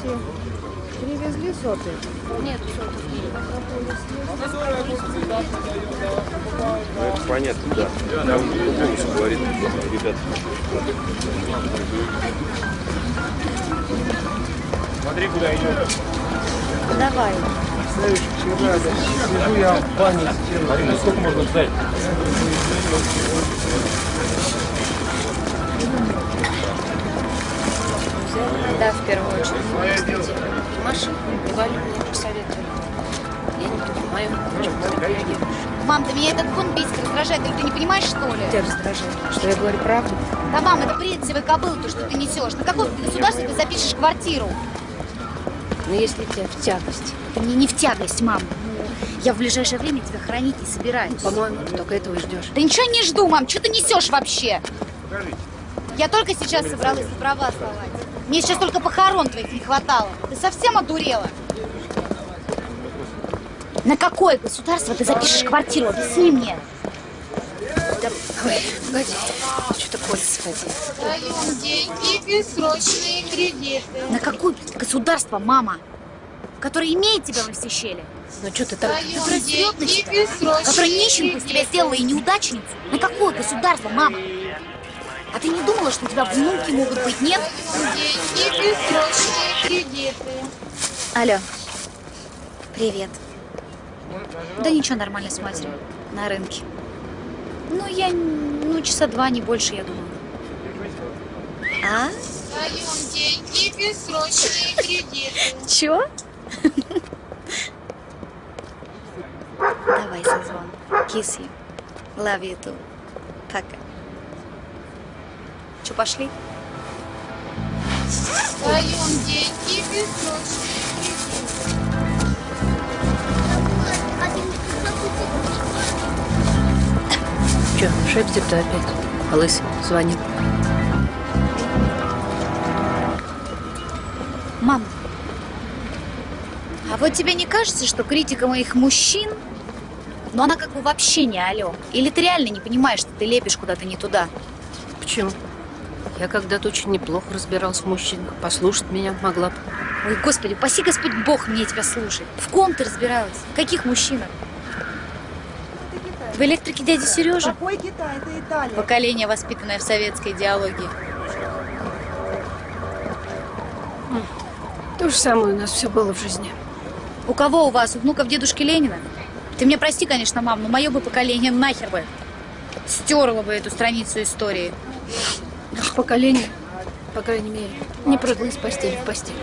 эти привезли соты? Нет. Ну, это понятно, да. Там голос говорит, ребят. Смотри, куда идет. Давай. Сижу я в бане Марина, сколько можно ждать? Да, в первую очередь. Кстати, Маша, Валя мне посоветовали. Я не понимаю, почему ты реагируешь. Мам, да меня этот бунт бесит, раздражает. Или ты не понимаешь, что ли? Тебя раздражает, что я говорю правду. Да, мам, это бред себе кобылы, то, что ты несешь. На какое государство ты запишешь квартиру? Но если тебе в тягость, Это мне не в тягость, мам. Я в ближайшее время тебя хранить не собираюсь. по-моему, ты только этого и ждешь. Да ничего не жду, мам. Что ты несешь вообще? Я только сейчас собралась на права сдавать. Мне сейчас только похорон твоих не хватало. Ты совсем одурела? На какое государство ты запишешь квартиру? Объясни мне. Да, ой, погоди, что-то Коля сходил. Даем деньги, бессрочные кредиты. На какое государство, мама? Которое имеет тебя во все щели? Ну что ты так? Даем на деньги, тебя? Которое бессрочные нищенку из тебя сделала и неудачницу? На какое государство, мама? А ты не думала, что у тебя внуки могут быть, нет? Деньги, бессрочные кредиты. Алло. Привет. Да ничего, нормально с матерью. На рынке. Ну, я, ну, часа два, не больше, я думаю. А? Даем деньги, бессрочные кредиты. Чё? Давай созвон. Kiss you. Love you too. Пока. Чё, пошли? Даем деньги. Что, шепчет-то опять? Лысый звонит. Мам, а вот тебе не кажется, что критика моих мужчин, ну она как бы вообще не алё? Или ты реально не понимаешь, что ты лепишь куда-то не туда? Почему? Я когда-то очень неплохо разбирался в мужчинах. Послушать меня могла бы. Ой, господи, паси Господь Бог мне тебя слушать. В ком ты разбиралась? В каких мужчинах? В электрике дяди Сережи? Какой Китай? Это Италия. Поколение, воспитанное в советской идеологии. То же самое у нас все было в жизни. У кого у вас? У внуков дедушки Ленина? Ты мне прости, конечно, мам, но мое бы поколение нахер бы стерло бы эту страницу истории. Поколение, по крайней мере, не прыгало из постели в постель.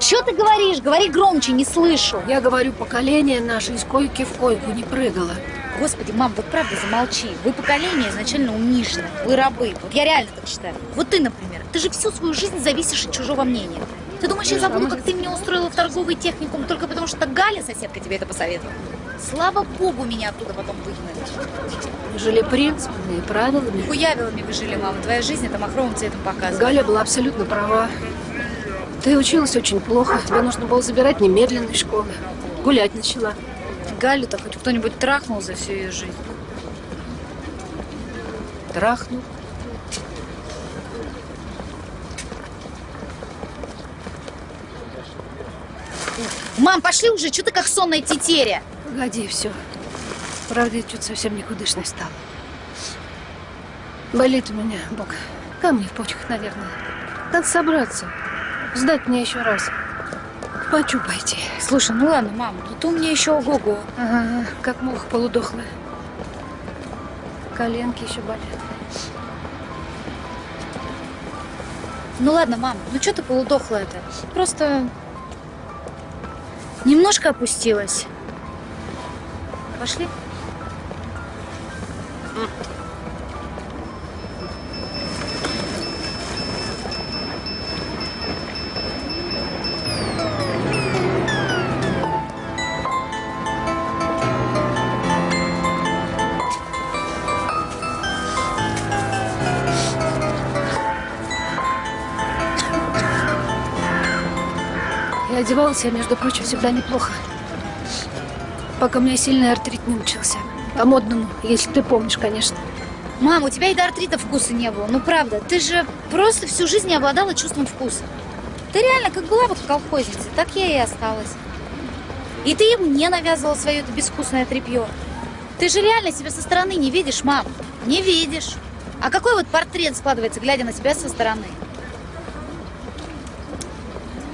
Че ты говоришь? Говори громче, не слышу. Я говорю, поколение наше из койки в койку не прыгало. Господи, мам, вот правда замолчи. Вы поколение изначально униженное. Вы рабы. Вот я реально так считаю. Вот ты, например, ты же всю свою жизнь зависишь от чужого мнения. Ты думаешь, я забуду, как ты меня устроила в торговый техникум только потому, что Галя, соседка, тебе это посоветовала? Слава богу, меня оттуда потом выгнали. Жили принципами и правилами. Хуявилами вы жили, мама. Твоя жизнь это махровым цветом показывает. Галя была абсолютно права. Ты училась очень плохо. Тебе нужно было забирать немедленно из школы. Гулять начала. Галю-то хоть кто-нибудь трахнул за всю ее жизнь. Трахнул. Мам, пошли уже, что ты как сонная тетеря? Погоди, все. Правда, я что-то совсем никудышной стала. Болит у меня бок. Камни в почках, наверное. Надо собраться. Сдать мне еще раз. В Пачу пойти. Слушай, ну ладно, мам, ну ты у меня еще ого-го. Ага, как муха полудохлая. Коленки еще болят. Ну ладно, мам, ну что ты полудохла-то? Просто немножко опустилась. Пошли? Одевалась я, между прочим, всегда неплохо. Пока у меня сильный артрит не начался. По-модному, если ты помнишь, конечно. Мам, у тебя и до артрита вкуса не было. Ну правда, ты же просто всю жизнь не обладала чувством вкуса. Ты реально как была вот колхозницей, так я и осталась. И ты мне навязывала свое это безвкусное тряпье. Ты же реально себя со стороны не видишь, мам. Не видишь. А какой вот портрет складывается, глядя на себя со стороны?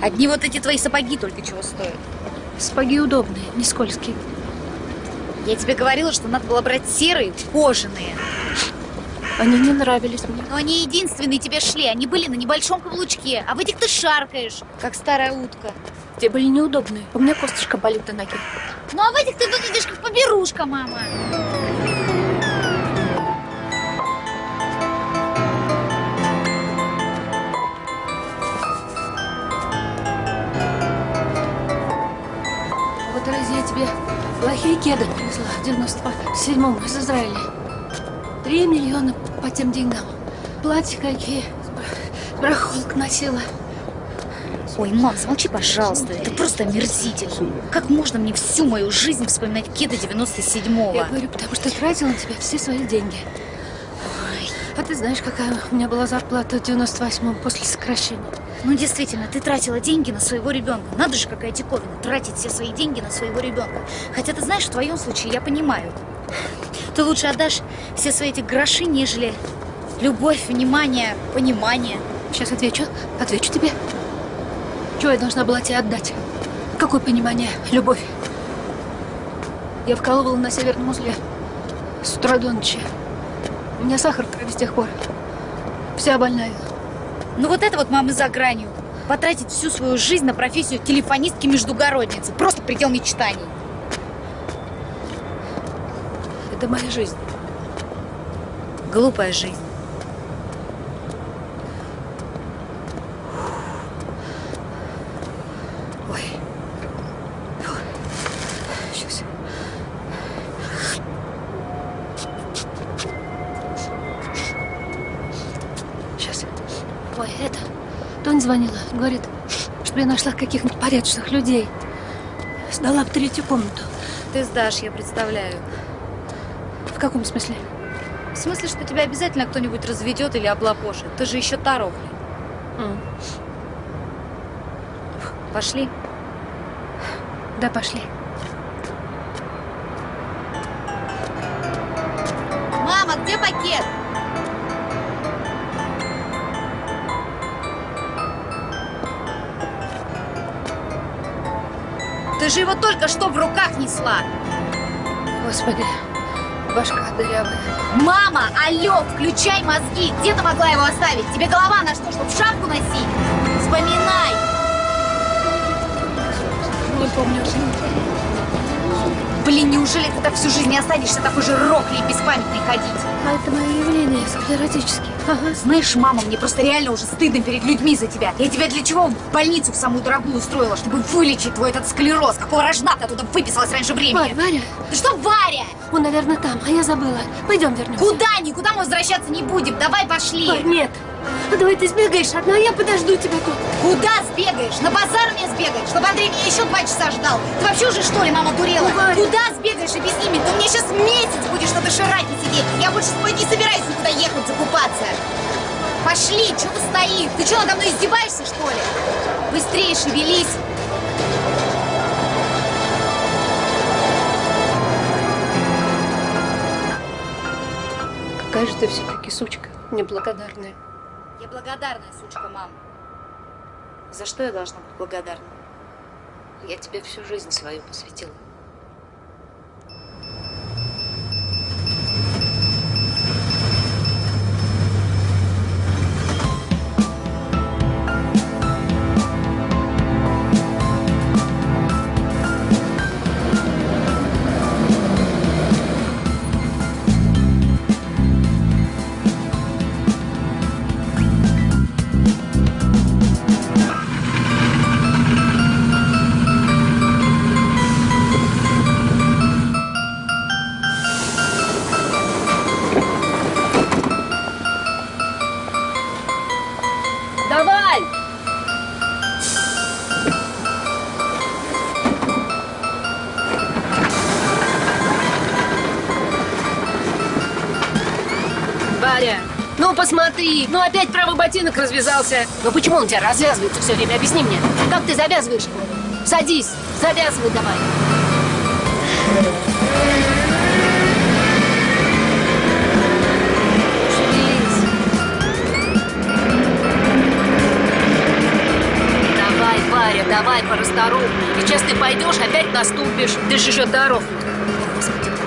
Одни вот эти твои сапоги только чего стоят. Сапоги удобные, не скользкие. Я тебе говорила, что надо было брать серые, кожаные. Они не нравились мне. Но они единственные тебе шли. Они были на небольшом каблучке. А в этих ты шаркаешь, как старая утка. Те были неудобные. У меня косточка болит на ноге. Ну а в этих ты выглядишь как поберушка, мама. Плохие кеды привезла в 97-м из Израиля. Три миллиона по тем деньгам. Платья какие. Брахолк носила. Ой, мам, замолчи, пожалуйста. Это просто омерзительно. Как можно мне всю мою жизнь вспоминать кеды 97-го? Я говорю, потому что тратила на тебя все свои деньги. А ты знаешь, какая у меня была зарплата в 98-м после сокращения? Ну, действительно, ты тратила деньги на своего ребенка. Надо же, какая диковина, тратить все свои деньги на своего ребенка. Хотя ты знаешь, в твоем случае я понимаю. Ты лучше отдашь все свои эти гроши, нежели любовь, внимание, понимание. Сейчас отвечу. Отвечу тебе. Чего я должна была тебе отдать? Какое понимание, любовь? Я вкалывала на северном узле с утра до ночи. У меня сахар в крови с тех пор. Вся больная. Ну вот это вот, мама, за гранью. Потратить всю свою жизнь на профессию телефонистки-междугородницы. Просто предел мечтаний. Это моя жизнь. Глупая жизнь. Ой. Фу. Сейчас. Сейчас. Ой, это... Тонь звонила. Говорит, чтобы я нашла каких-нибудь порядочных людей. Сдала в третью комнату. Ты сдашь, я представляю. В каком смысле? В смысле, что тебя обязательно кто-нибудь разведет или облапошит. Ты же еще та рохля. М. Пошли. Да, пошли. Ты же его только что в руках несла. Господи, башка дырявая. Мама, алло, включай мозги. Где ты могла его оставить? Тебе голова на что, чтобы шапку носить? Вспоминай. Не помню. Блин, неужели ты так всю жизнь не останешься такой же рохлей и беспамятной ходить? А это мое явление, склеротический. Ага. Знаешь, мама, мне просто реально уже стыдно перед людьми за тебя. Я тебя для чего в больницу в самую дорогую устроила? Чтобы вылечить твой этот склероз. Какого рожна ты оттуда выписалась раньше времени? Варя, Варя, Ты что, Варя? он, наверное, там, а я забыла. Пойдем вернемся. Куда? Никуда мы возвращаться не будем. Давай пошли. Варь, нет. Ну, давай ты сбегаешь одна, а я подожду тебя тут. Куда сбегаешь? На базар мне сбегаешь? Чтобы Андрей меня еще два часа ждал? Ты вообще уже что ли, мама, дурела? Ну, Варя. Куда сбегаешь? Объясни мне. Ты меня сейчас месяц будешь на доширате сидеть. Я больше с тобой не собираюсь никуда ехать закупаться. Пошли, что ты стоишь? Ты что, надо мной издеваешься, что ли? Быстрее шевелись. Какая же ты все-таки сучка, неблагодарная. Я благодарная, сучка, мам. За что я должна быть благодарна? Я тебе всю жизнь свою посвятила. Посмотри, ну опять правый ботинок развязался. Ну почему он у тебя развязывается все время? Объясни мне. Как ты завязываешь? Садись, завязывай давай. Давай, Варя, давай порасторопнее. Сейчас ты пойдешь, опять наступишь. Ты же еще здоров. Господи.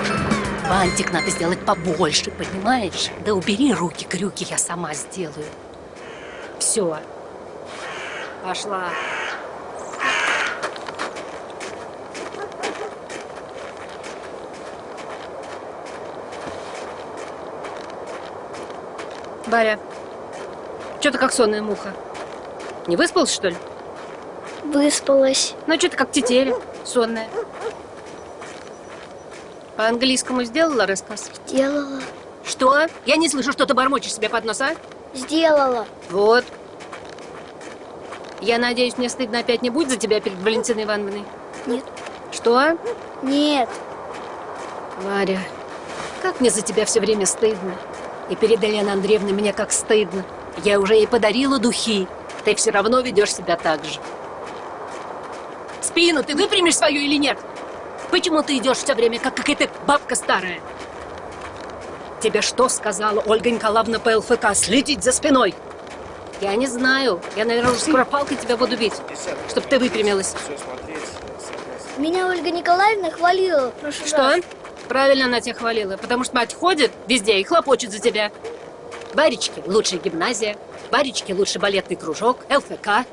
Бантик надо сделать побольше, понимаешь? Да убери руки, крюки, я сама сделаю. Все. Пошла. Баря, что ты как сонная муха? Не выспалась, что ли? Выспалась. Ну, что ты как тетеря, сонная. По английскому сделала рассказ? Сделала. Что? Я не слышу, что ты бормочешь себе под нос, а? Сделала. Вот. Я надеюсь, мне стыдно опять не будет за тебя перед Валентиной Ивановной? Нет. Что? Нет. Варя, как мне за тебя все время стыдно. И перед Еленой Андреевной мне как стыдно. Я уже ей подарила духи. Ты все равно ведешь себя так же. Спину ты выпрямишь свою или нет? Почему ты идешь все время, как какая-то бабка старая? Тебе что сказала Ольга Николаевна по ЛФК? Следить за спиной? Я не знаю. Я, наверное, уже скоро палкой тебя буду бить, чтобы ты выпрямилась. Меня Ольга Николаевна хвалила в прошлый Что? раз. Правильно она тебя хвалила, потому что мать ходит везде и хлопочет за тебя. Баречки – лучшая гимназия, Баречки – лучший балетный кружок, ЛФК.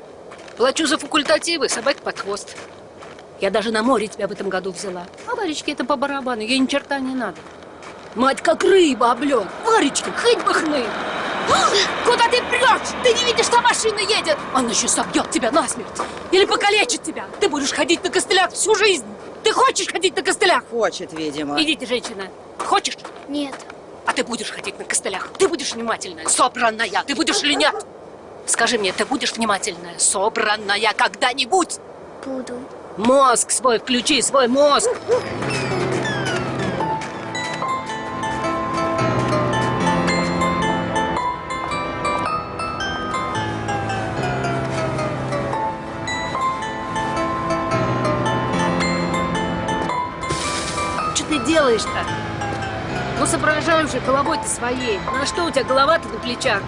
Плачу за факультативы, собак под хвост. Я даже на море тебя в этом году взяла. А Варечке это по барабану, ей ни черта не надо. Мать как рыба об лед. Варечки, хоть бы хны. Куда ты прешь? Ты не видишь, что машина едет? Он еще собьет тебя насмерть. Или покалечит тебя. Ты будешь ходить на костылях всю жизнь. Ты хочешь ходить на костылях? Хочет, видимо. Идите, женщина. Хочешь? Нет. А ты будешь ходить на костылях? Ты будешь внимательная, собранная? Ты будешь или нет? Скажи мне, ты будешь внимательная, собранная когда-нибудь? Буду. Мозг свой включи, свой мозг. Что ты делаешь-то? Ну, соображай уже головой-то своей. Ну, а что у тебя голова-то на плечах?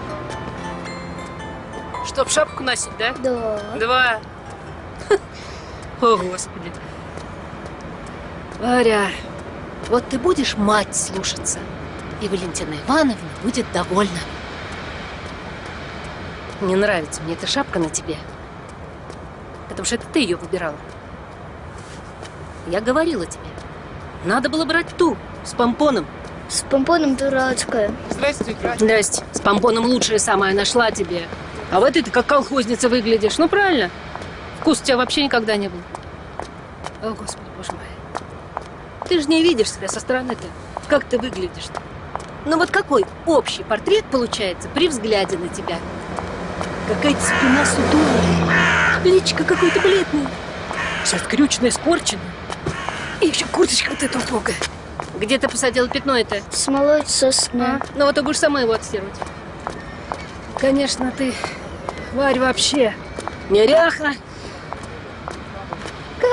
Чтоб шапку носить, да? Да. Два. О, Господи. Варя, вот ты будешь мать слушаться, и Валентина Ивановна будет довольна. Не нравится мне эта шапка на тебе, потому что это ты ее выбирала. Я говорила тебе, надо было брать ту, с помпоном. С помпоном дурацкая. Здрасте. С помпоном лучшее самое нашла тебе. А в этой ты как колхозница выглядишь. Ну, правильно. Вкус у тебя вообще никогда не был. О, Господи, боже мой. Ты же не видишь себя со стороны-то. Как ты выглядишь-то? Ну вот какой общий портрет получается при взгляде на тебя? Какая-то спина сутулая, личико какое-то бледное, вся скрюченная, испорченная. И еще курточка вот эта убогая. Где ты посадила пятно это? Смолой сосна. Ну вот ты будешь сама его отстирывать. Конечно, ты, Варь, вообще неряха.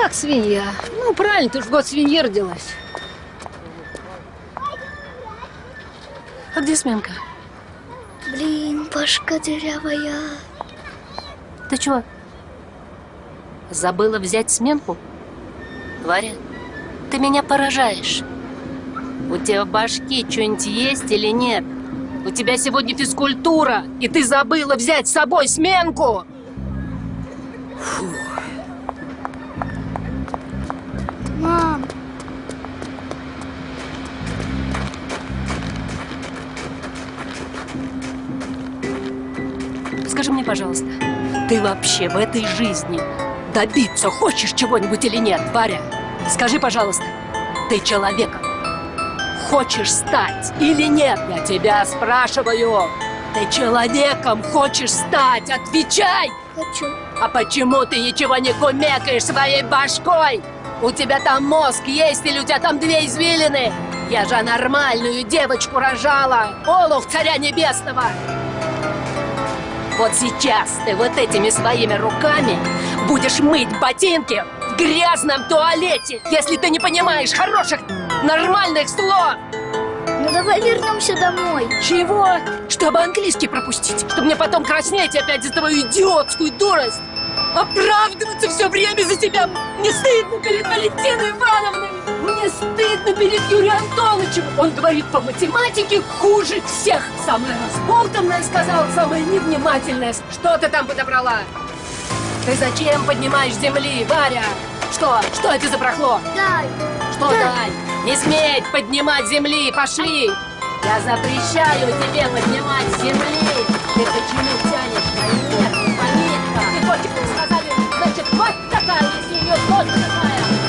Как свинья. Ну, правильно, ты ж в год свиньи родилась. А где сменка? Блин, башка дырявая. Ты чего? Забыла взять сменку? Варя, ты меня поражаешь. У тебя в башке что-нибудь есть или нет? У тебя сегодня физкультура, и ты забыла взять с собой сменку. Мам, пожалуйста, ты вообще в этой жизни добиться хочешь чего-нибудь или нет, Варя? Скажи, пожалуйста, ты человеком хочешь стать или нет? Я тебя спрашиваю. Ты человеком хочешь стать? Отвечай! хочу. А почему ты ничего не кумекаешь своей башкой? У тебя там мозг есть или у тебя там две извилины? Я же нормальную девочку рожала! Олух царя небесного! Вот сейчас ты вот этими своими руками будешь мыть ботинки в грязном туалете, если ты не понимаешь хороших, нормальных слов! Ну давай вернемся домой. Чего? Чтобы английский пропустить. Чтобы мне потом краснеть опять за твою идиотскую дурость. Оправдываться все время за тебя. Мне стыдно перед Валентиной Ивановной. Мне стыдно перед Юрием Антоновичем. Он говорит по математике хуже всех. Самое разболтанное сказал, самое невнимательное. Что ты там подобрала? Ты зачем поднимаешь земли, Варя? Что? Что это за прохло? Дай. Что дай? Не сметь поднимать земли, пошли! Я запрещаю тебе поднимать земли! Ты почему тянешь на нервы, Панитка? Ты хочешь, чтобы